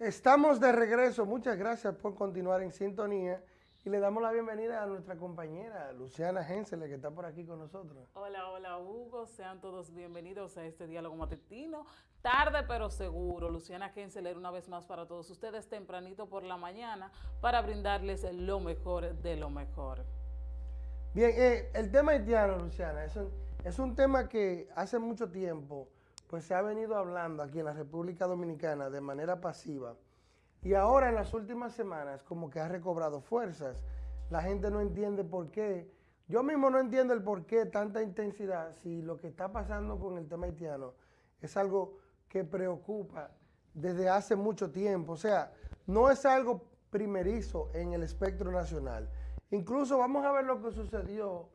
Estamos de regreso. Muchas gracias por continuar en sintonía. Y le damos la bienvenida a nuestra compañera Luciana Hensele, que está por aquí con nosotros. Hola, hola Hugo, sean todos bienvenidos a este diálogo matutino. Tarde pero seguro, Luciana Hensele una vez más para todos ustedes tempranito por la mañana para brindarles lo mejor de lo mejor. Bien, eh, el tema haitiano, Luciana, es un, es un tema que hace mucho tiempo pues se ha venido hablando aquí en la República Dominicana de manera pasiva y ahora en las últimas semanas como que ha recobrado fuerzas. La gente no entiende por qué. Yo mismo no entiendo el por qué tanta intensidad si lo que está pasando con el tema haitiano es algo que preocupa desde hace mucho tiempo. O sea, no es algo primerizo en el espectro nacional. Incluso vamos a ver lo que sucedió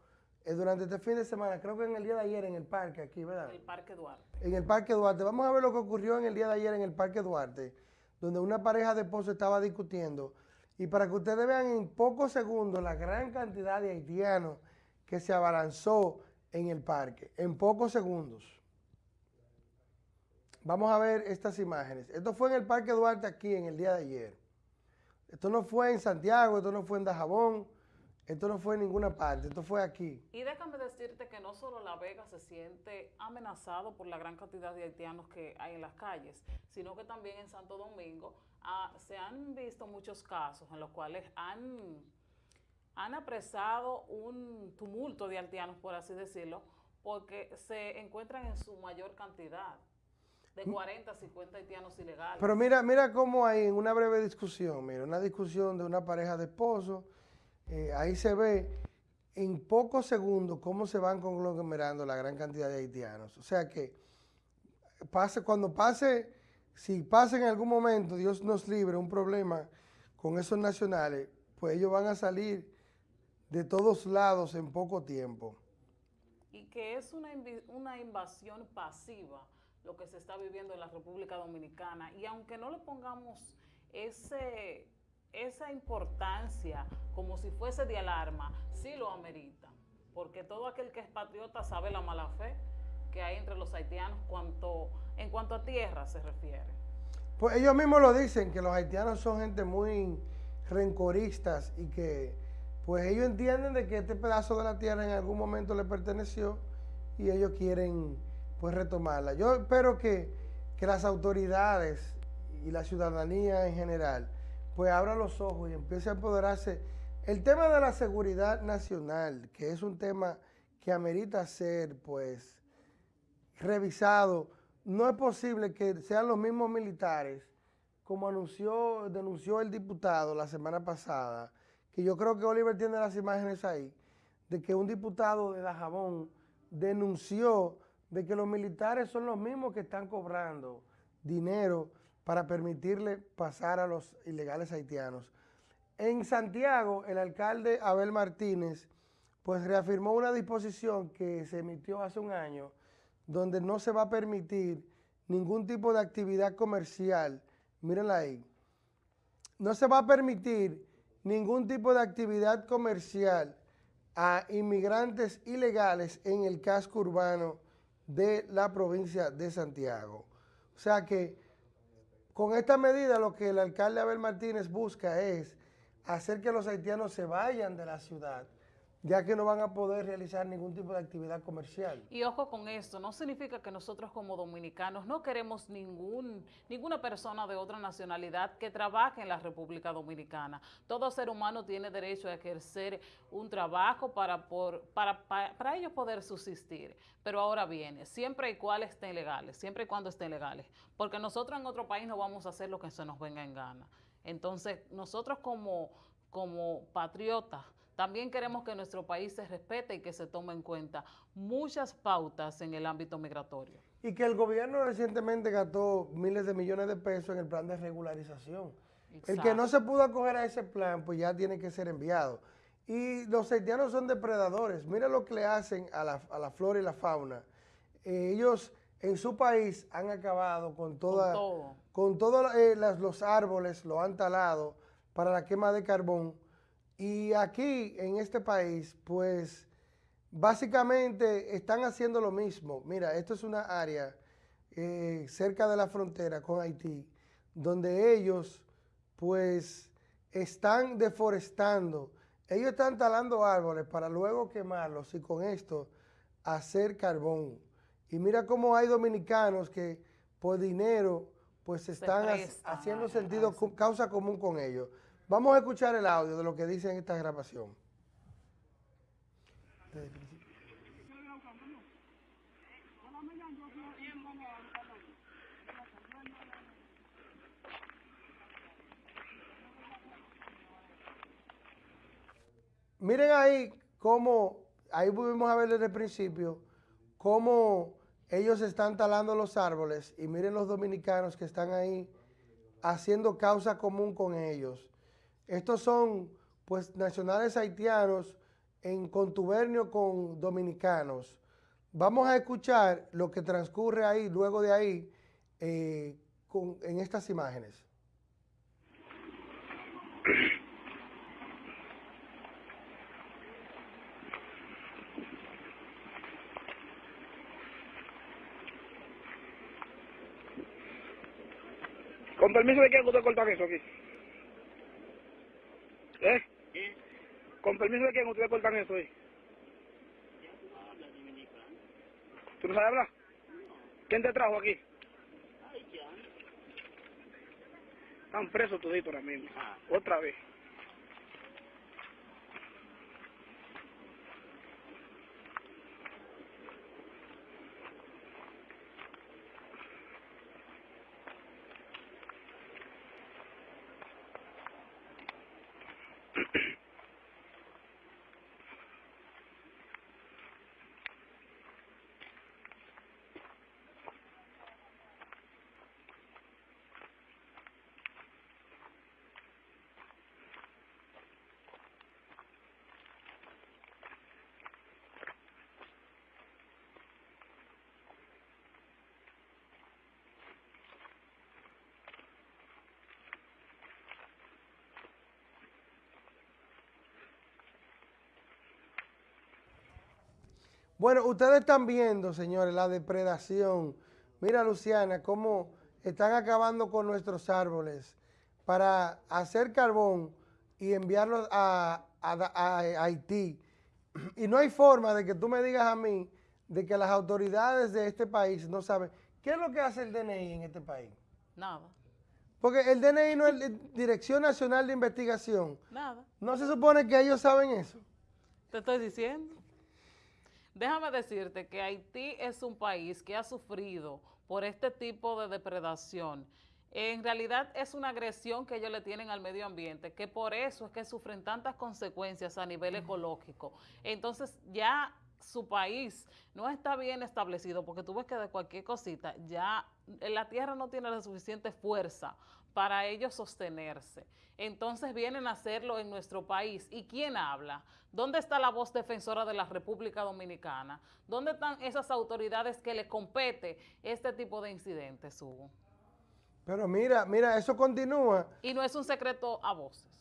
durante este fin de semana, creo que en el día de ayer en el parque aquí, ¿verdad? En el Parque Duarte. En el Parque Duarte. Vamos a ver lo que ocurrió en el día de ayer en el Parque Duarte, donde una pareja de esposos estaba discutiendo. Y para que ustedes vean en pocos segundos la gran cantidad de haitianos que se abalanzó en el parque, en pocos segundos. Vamos a ver estas imágenes. Esto fue en el Parque Duarte aquí en el día de ayer. Esto no fue en Santiago, esto no fue en Dajabón, esto no fue en ninguna parte, esto fue aquí. Y déjame decirte que no solo La Vega se siente amenazado por la gran cantidad de haitianos que hay en las calles, sino que también en Santo Domingo ah, se han visto muchos casos en los cuales han, han apresado un tumulto de haitianos, por así decirlo, porque se encuentran en su mayor cantidad de 40 a 50 haitianos ilegales. Pero mira, mira cómo hay en una breve discusión, mira, una discusión de una pareja de esposos, eh, ahí se ve en pocos segundos cómo se van conglomerando la gran cantidad de haitianos. O sea que pase, cuando pase, si pasa en algún momento, Dios nos libre, un problema con esos nacionales, pues ellos van a salir de todos lados en poco tiempo. Y que es una, una invasión pasiva lo que se está viviendo en la República Dominicana. Y aunque no le pongamos ese esa importancia como si fuese de alarma, sí lo amerita, porque todo aquel que es patriota sabe la mala fe que hay entre los haitianos cuanto, en cuanto a tierra se refiere. Pues ellos mismos lo dicen, que los haitianos son gente muy rencoristas y que pues ellos entienden de que este pedazo de la tierra en algún momento le perteneció y ellos quieren pues retomarla. Yo espero que, que las autoridades y la ciudadanía en general pues abra los ojos y empiece a apoderarse. El tema de la seguridad nacional, que es un tema que amerita ser, pues, revisado, no es posible que sean los mismos militares, como anunció, denunció el diputado la semana pasada, que yo creo que Oliver tiene las imágenes ahí, de que un diputado de Dajabón denunció de que los militares son los mismos que están cobrando dinero para permitirle pasar a los ilegales haitianos. En Santiago, el alcalde Abel Martínez, pues reafirmó una disposición que se emitió hace un año, donde no se va a permitir ningún tipo de actividad comercial, mírenla ahí, no se va a permitir ningún tipo de actividad comercial a inmigrantes ilegales en el casco urbano de la provincia de Santiago. O sea que con esta medida lo que el alcalde Abel Martínez busca es hacer que los haitianos se vayan de la ciudad, ya que no van a poder realizar ningún tipo de actividad comercial. Y ojo con esto, no significa que nosotros como dominicanos no queremos ningún, ninguna persona de otra nacionalidad que trabaje en la República Dominicana. Todo ser humano tiene derecho a ejercer un trabajo para, por, para, para, ellos poder subsistir. Pero ahora viene, siempre y cuando estén legales, siempre y cuando estén legales, porque nosotros en otro país no vamos a hacer lo que se nos venga en gana. Entonces, nosotros como, como patriotas, también queremos que nuestro país se respete y que se tome en cuenta muchas pautas en el ámbito migratorio. Y que el gobierno recientemente gastó miles de millones de pesos en el plan de regularización. El que no se pudo acoger a ese plan, pues ya tiene que ser enviado. Y los haitianos son depredadores. Mira lo que le hacen a la, flora y la fauna. Eh, ellos en su país han acabado con toda, con todos eh, los árboles, lo han talado para la quema de carbón y aquí, en este país, pues, básicamente están haciendo lo mismo. Mira, esto es una área eh, cerca de la frontera con Haití, donde ellos pues están deforestando. Ellos están talando árboles para luego quemarlos y con esto hacer carbón. Y mira cómo hay dominicanos que por dinero pues están haciendo sentido, causa común con ellos. Vamos a escuchar el audio de lo que dice en esta grabación. Miren ahí cómo, ahí pudimos a ver desde el principio, cómo ellos están talando los árboles y miren los dominicanos que están ahí haciendo causa común con ellos. Estos son pues nacionales haitianos en contubernio con dominicanos. Vamos a escuchar lo que transcurre ahí, luego de ahí, eh, en estas imágenes. ¿Con permiso de quién usted cortan eso aquí? ¿Eh? ¿Qué? ¿Con permiso de quién ustedes cortan eso ahí? ¿Tú no sabes hablar? ¿Quién te trajo aquí? Están presos toditos ahora mismo. Ah. Otra vez. Bueno, ustedes están viendo, señores, la depredación. Mira, Luciana, cómo están acabando con nuestros árboles para hacer carbón y enviarlos a, Haití. Y no hay forma de que tú me digas a mí de que las autoridades de este país no saben. ¿Qué es lo que hace el DNI en este país? Nada. Porque el DNI no es Dirección Nacional de Investigación. Nada. ¿No se supone que ellos saben eso? Te estoy diciendo. Déjame decirte que Haití es un país que ha sufrido por este tipo de depredación. En realidad es una agresión que ellos le tienen al medio ambiente, que por eso es que sufren tantas consecuencias a nivel ecológico. Entonces ya su país no está bien establecido, porque tú ves que de cualquier cosita ya la tierra no tiene la suficiente fuerza para ellos sostenerse. Entonces vienen a hacerlo en nuestro país. ¿Y quién habla? ¿Dónde está la voz defensora de la República Dominicana? ¿Dónde están esas autoridades que le compete este tipo de incidentes, Hugo? Pero mira, mira, eso continúa. Y no es un secreto a voces.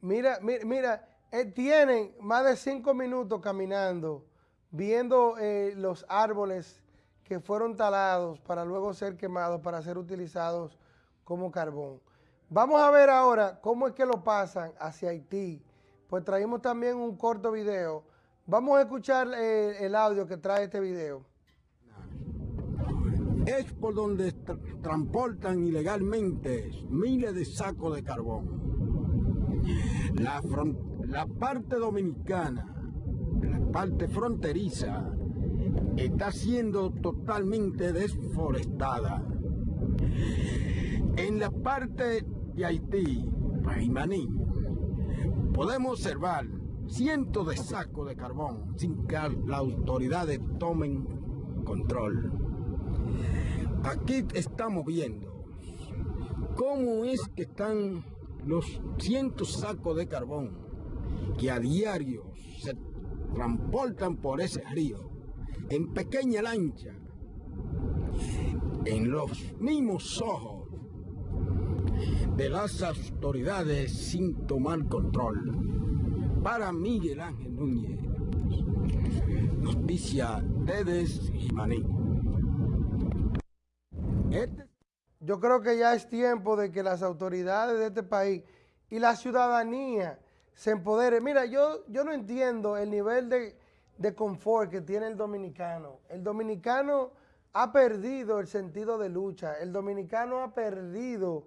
Mira, mira, mira eh, tienen más de cinco minutos caminando, viendo eh, los árboles que fueron talados para luego ser quemados, para ser utilizados como carbón. Vamos a ver ahora cómo es que lo pasan hacia Haití. Pues traímos también un corto video. Vamos a escuchar eh, el audio que trae este video. Es por donde transportan ilegalmente miles de sacos de carbón. La, la parte dominicana, la parte fronteriza, está siendo totalmente desforestada. En la parte de Haití, Paimaní, podemos observar cientos de sacos de carbón sin que las autoridades tomen control. Aquí estamos viendo cómo es que están los cientos sacos de carbón que a diario se transportan por ese río en pequeña lancha, en los mismos ojos de las autoridades sin tomar control. Para Miguel Ángel Núñez, noticia Tedes Jimaní. Este yo creo que ya es tiempo de que las autoridades de este país y la ciudadanía se empodere. Mira, yo, yo no entiendo el nivel de, de confort que tiene el dominicano. El dominicano ha perdido el sentido de lucha. El dominicano ha perdido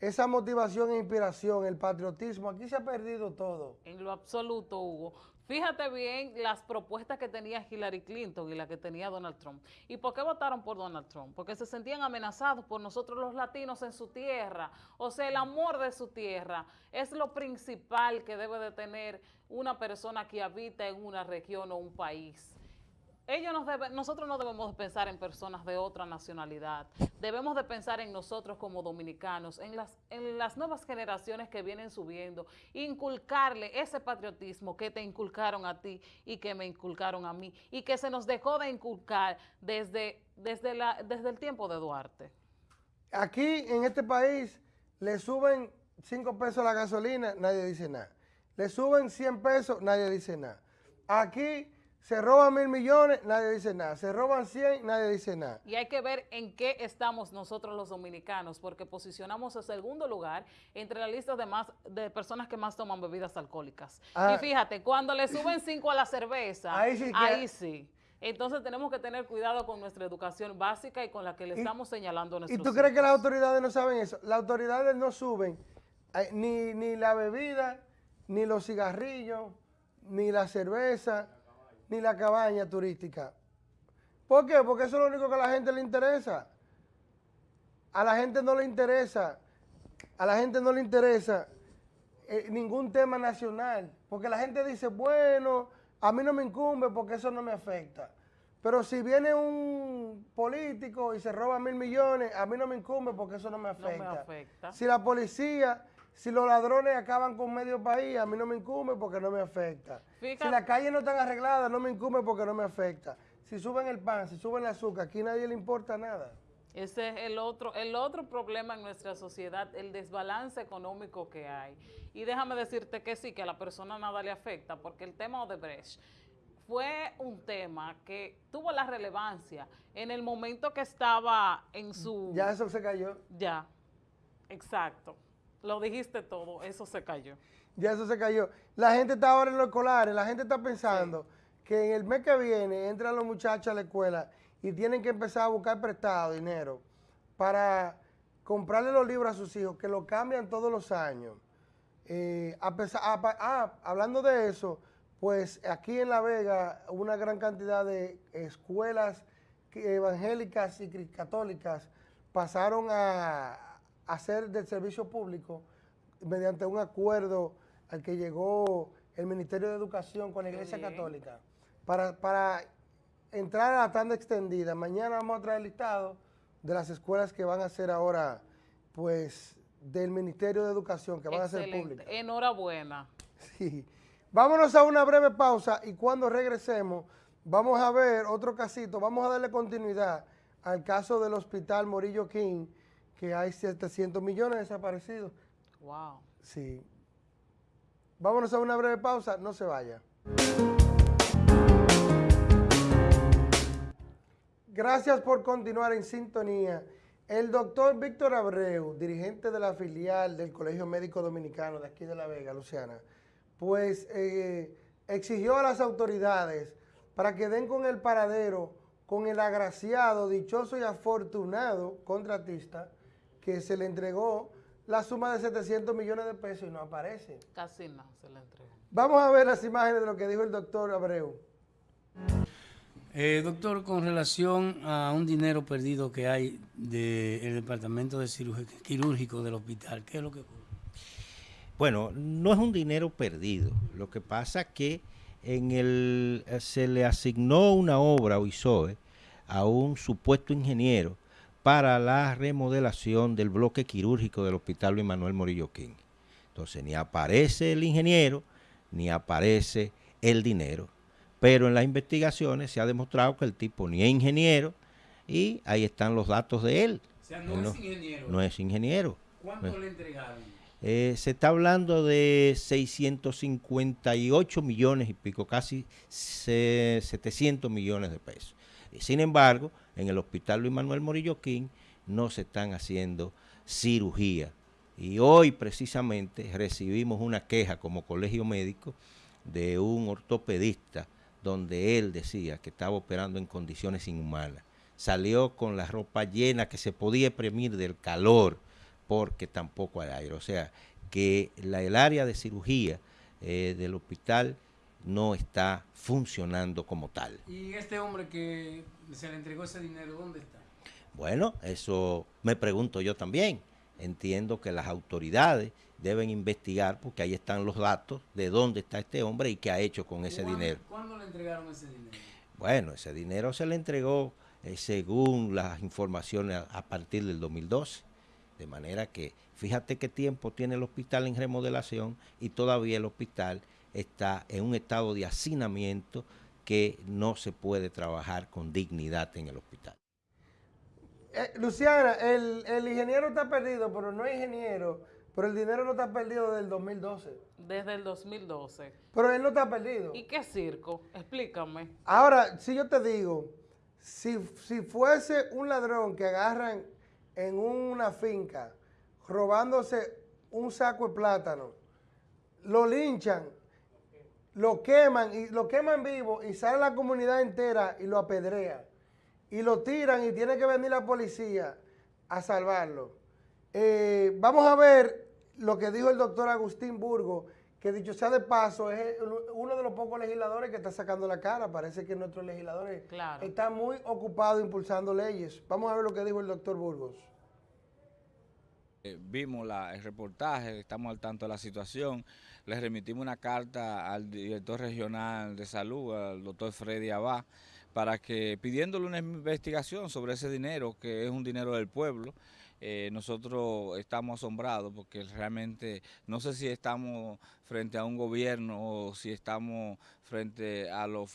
esa motivación e inspiración, el patriotismo. Aquí se ha perdido todo. En lo absoluto, Hugo. Fíjate bien las propuestas que tenía Hillary Clinton y las que tenía Donald Trump. ¿Y por qué votaron por Donald Trump? Porque se sentían amenazados por nosotros los latinos en su tierra. O sea, el amor de su tierra es lo principal que debe de tener una persona que habita en una región o un país ellos nos deben, nosotros no debemos pensar en personas de otra nacionalidad, debemos de pensar en nosotros como dominicanos, en las, en las nuevas generaciones que vienen subiendo, inculcarle ese patriotismo que te inculcaron a ti y que me inculcaron a mí y que se nos dejó de inculcar desde, desde, la, desde el tiempo de Duarte. Aquí en este país le suben 5 pesos la gasolina, nadie dice nada. Le suben 100 pesos, nadie dice nada. Aquí se roban mil millones, nadie dice nada. Se roban 100, nadie dice nada. Y hay que ver en qué estamos nosotros los dominicanos, porque posicionamos el segundo lugar entre la lista de, más, de personas que más toman bebidas alcohólicas. Ah. y fíjate, cuando le suben 5 a la cerveza, ahí sí. Entonces tenemos que tener cuidado con nuestra educación básica y con la que le estamos señalando a nuestros ¿Y tú crees que las autoridades no saben eso? Las autoridades no suben eh, ni, ni la bebida, ni los cigarrillos, ni la cerveza, ni la cabaña turística. ¿Por qué? Porque eso es lo único que a la gente le interesa. A la gente no le interesa, a la gente no le interesa eh, ningún tema nacional. Porque la gente dice, bueno, a mí no me incumbe porque eso no me afecta. Pero si viene un político y se roba mil millones, a mí no me incumbe porque eso no me afecta. No me afecta. Si la policía si los ladrones acaban con medio país, a mí no me incumbe porque no me afecta. Si las calles no están arregladas, no me incumbe porque no me afecta. Si suben el pan, si suben el azúcar, aquí nadie le importa nada. Ese es el otro, el otro problema en nuestra sociedad, el desbalance económico que hay. Y déjame decirte que sí, que a la persona nada le afecta, porque el tema Odebrecht fue un tema que tuvo la relevancia en el momento que estaba en su... Ya eso se cayó. Ya, exacto. Lo dijiste todo, eso se cayó. Ya eso se cayó. La gente está ahora en los escolares, la gente está pensando que en el mes que viene entran los muchachos a la escuela y tienen que empezar a buscar prestado dinero para comprarle los libros a sus hijos, que lo cambian todos los años. Eh, ah, hablando de eso, pues aquí en La Vega una gran cantidad de escuelas evangélicas y católicas pasaron a, hacer del servicio público mediante un acuerdo al que llegó el Ministerio de Educación con la Iglesia Católica para, para entrar a la tanda extendida. Mañana vamos a traer el listado de las escuelas que van a ser ahora, pues, del Ministerio de Educación, que van a ser públicas. Enhorabuena. Sí. Vámonos a una breve pausa y cuando regresemos vamos a ver otro casito, vamos a darle continuidad al caso del Hospital Morillo King, que hay 700 millones desaparecidos. Wow. Sí. Vámonos a una breve pausa, no se vaya. Gracias por continuar en sintonía. El doctor Víctor Abreu, dirigente de la filial del Colegio Médico Dominicano de aquí de La Vega, Luciana, pues eh, exigió a las autoridades para que den con el paradero, con el agraciado, dichoso y afortunado contratista que se le entregó la suma de 700 millones de pesos y no aparece. Casi no se le entregó. Vamos a ver las imágenes de lo que dijo el doctor Abreu. Eh, doctor, con relación a un dinero perdido que hay del departamento de quirúrgico del hospital, ¿qué es lo que ocurre? Bueno, no es un dinero perdido. Lo que pasa es que en el, eh, se le asignó una obra o ISOE a un supuesto ingeniero para la remodelación del bloque quirúrgico del Hospital Luis Manuel Morillo King. Entonces, ni aparece el ingeniero, ni aparece el dinero. Pero en las investigaciones se ha demostrado que el tipo ni es ingeniero y ahí están los datos de él. O sea, no, es ingeniero. No es ingeniero. ¿Cuánto le entregaron? Eh, se está hablando de 658 millones y pico, casi 700 millones de pesos. Sin embargo, en el Hospital Luis Manuel Morillo King no se están haciendo cirugía. Y hoy precisamente recibimos una queja como colegio médico de un ortopedista donde él decía que estaba operando en condiciones inhumanas. Salió con la ropa llena que se podía premir del calor porque tampoco hay aire. O sea, que la, el área de cirugía eh, del hospital no está funcionando como tal. ¿Y este hombre que se le entregó ese dinero, dónde está? Bueno, eso me pregunto yo también. Entiendo que las autoridades deben investigar porque ahí están los datos de dónde está este hombre y qué ha hecho con ese dinero. ¿Cuándo le entregaron ese dinero? Bueno, ese dinero se le entregó eh, según las informaciones a, a partir del 2012. De manera que fíjate qué tiempo tiene el hospital en remodelación y todavía el hospital está en un estado de hacinamiento que no se puede trabajar con dignidad en el hospital. Eh, Luciana, el, el ingeniero está perdido, pero no es ingeniero, pero el dinero no está perdido desde el 2012. Desde el 2012. Pero él no está perdido. ¿Y qué circo? Explícame. Ahora, si yo te digo, si, si fuese un ladrón que agarran en una finca robándose un saco de plátano, lo linchan, lo queman y lo queman vivo y sale la comunidad entera y lo apedrea y lo tiran y tiene que venir la policía a salvarlo. Eh, vamos a ver lo que dijo el doctor Agustín Burgo, que dicho sea de paso, es uno de los pocos legisladores que está sacando la cara. Parece que nuestros legisladores Claro. están muy ocupados impulsando leyes. Vamos a ver lo que dijo el doctor Burgos. Eh, vimos la- el reportaje, estamos al tanto de la situación. Le remitimos una carta al director regional de salud, al doctor Freddy Abad, para que pidiéndole una investigación sobre ese dinero, que es un dinero del pueblo. Eh, nosotros estamos asombrados porque realmente no sé si estamos frente a un gobierno o si estamos frente a los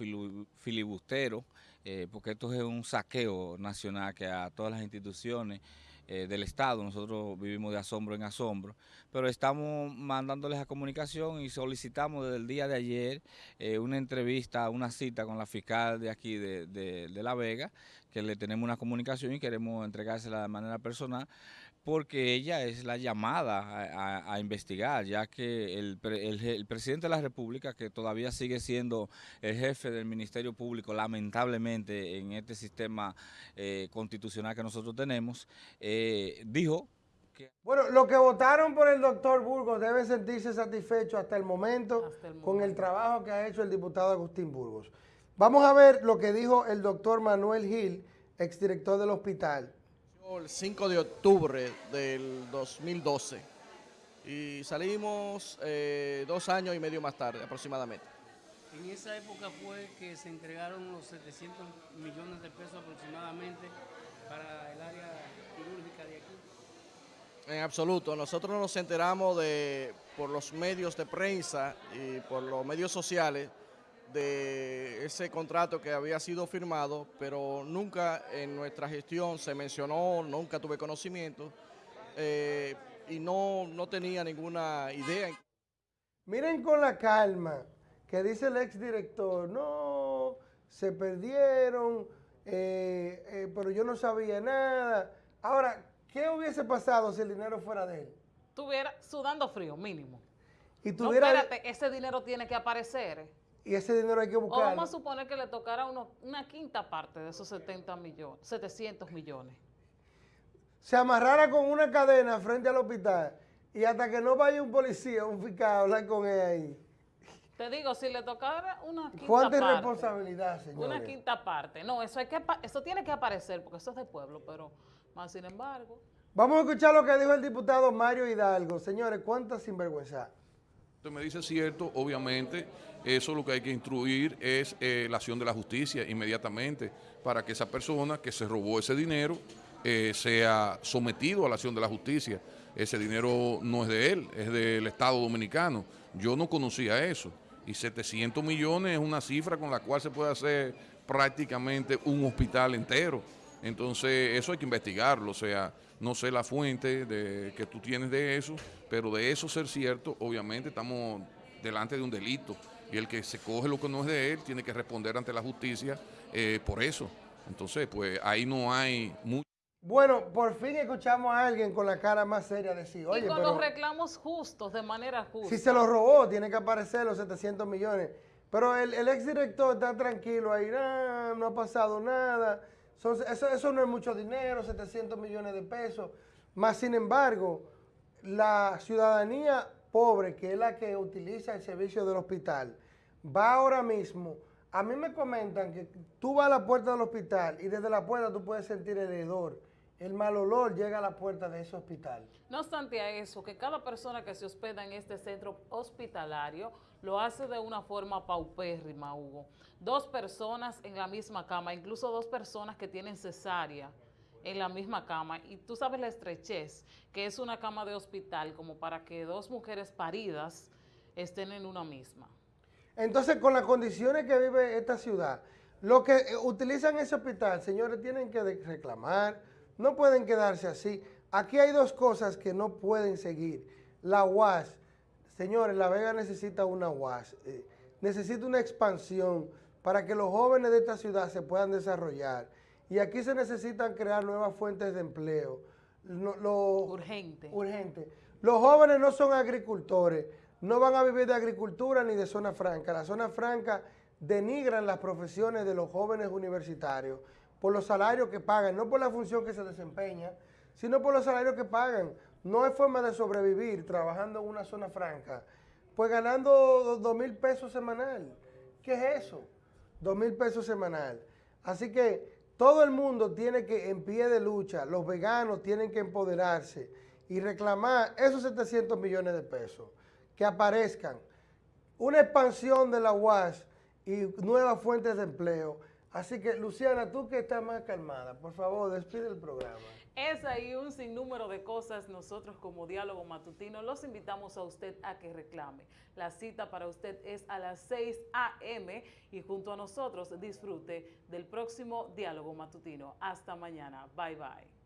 filibusteros, eh, porque esto es un saqueo nacional que a todas las instituciones eh, del Estado, nosotros vivimos de asombro en asombro, pero estamos mandándoles a comunicación y solicitamos desde el día de ayer eh, una entrevista, una cita con la fiscal de aquí de, de- de La Vega, que le tenemos una comunicación y queremos entregársela de manera personal, porque ella es la llamada a, a- a investigar, ya que el, el presidente de la República, que todavía sigue siendo el jefe del Ministerio Público, lamentablemente en este sistema eh, constitucional que nosotros tenemos, eh, dijo Bueno, los que votaron por el doctor Burgos deben sentirse satisfechos hasta el momento Hasta el con el trabajo que ha hecho el diputado Agustín Burgos. Vamos a ver lo que dijo el doctor Manuel Gil, exdirector del hospital. El 5 de octubre del 2012 y salimos eh, dos años y medio más tarde aproximadamente. En esa época fue que se entregaron los 700 millones de pesos aproximadamente para el área quirúrgica de aquí. En absoluto, nosotros nos enteramos de por los medios de prensa y por los medios sociales de ese contrato que había sido firmado, pero nunca en nuestra gestión se mencionó, nunca tuve conocimiento eh, y no, no tenía ninguna idea. Miren con la calma que dice el exdirector, no, se perdieron, eh, eh, pero yo no sabía nada. Ahora, ¿qué hubiese pasado si el dinero fuera de él? Estuviera sudando frío, mínimo. Y No, tuviera espérate, ese dinero tiene que aparecer. Y ese dinero hay que O buscarlo. vamos a suponer que le tocara uno- una quinta parte de esos 70 millones, 700 millones. se amarrara con una cadena frente al hospital y hasta que no vaya un policía, un fiscal a hablar con él ahí. Te digo, si le tocara una quinta ¿Cuánta parte. irresponsabilidad, señor? Una quinta parte. No, eso hay que eso tiene que aparecer porque eso es de pueblo, pero más sin embargo. Vamos a escuchar lo que dijo el diputado Mario Hidalgo. Señores, ¿cuánta sinvergüenza? Usted me dice cierto, obviamente, eso lo que hay que instruir es eh, la acción de la justicia inmediatamente para que esa persona que se robó ese dinero eh, sea sometido a la acción de la justicia. Ese dinero no es de él, es del Estado Dominicano. Yo no conocía eso. Y 700 millones es una cifra con la cual se puede hacer prácticamente un hospital entero. Entonces, eso hay que investigarlo. O sea, no sé la fuente de, que tú tienes de eso, pero de eso ser cierto, obviamente estamos delante de un delito. Y el que se coge lo que no es de él tiene que responder ante la justicia eh, por eso. Entonces, pues ahí no hay mucho. Bueno, por fin escuchamos a alguien con la cara más seria decir, oye, y con pero los reclamos justos, de manera justa. si se los robó, tiene que aparecer los 700 millones. Pero el, el exdirector está tranquilo ahí, "Nah, no ha pasado nada, Son- eso, eso no es mucho dinero, 700 millones de pesos. Más sin embargo, la ciudadanía pobre, que es la que utiliza el servicio del hospital, va ahora mismo. A mí me comentan que tú vas a la puerta del hospital y desde la puerta tú puedes sentir el hedor. El mal olor llega a la puerta de ese hospital. No obstante a eso, que cada persona que se hospeda en este centro hospitalario lo hace de una forma paupérrima, Hugo. Dos personas en la misma cama, incluso dos personas que tienen cesárea en la misma cama. Y tú sabes la estrechez, que es una cama de hospital, como para que dos mujeres paridas estén en una misma. Entonces, con las condiciones que vive esta ciudad, los que eh, utilizan ese hospital, señores, tienen que reclamar, no pueden quedarse así. Aquí hay dos cosas que no pueden seguir. La UAS, señores, La Vega necesita una UAS, eh, necesita una expansión para que los jóvenes de esta ciudad se puedan desarrollar. Y aquí se necesitan crear nuevas fuentes de empleo. Lo- Urgente. urgente. Los jóvenes no son agricultores, no van a vivir de agricultura ni de zona franca. La zona franca denigran las profesiones de los jóvenes universitarios por los salarios que pagan, no por la función que se desempeña, sino por los salarios que pagan. No hay forma de sobrevivir trabajando en una zona franca, pues ganando do- dos mil pesos semanal. ¿Qué es eso? Dos mil pesos semanal. Así que todo el mundo tiene que, en pie de lucha, los veganos tienen que empoderarse y reclamar esos 700 millones de pesos, que aparezcan, una expansión de la UAS y nuevas fuentes de empleo. Así que, Luciana, tú que estás más calmada, por favor, despide el programa. Es ahí un sinnúmero de cosas. Nosotros como Diálogo Matutino los invitamos a usted a que reclame. La cita para usted es a las 6 a.m. y junto a nosotros disfrute del próximo Diálogo Matutino. Hasta mañana. Bye bye.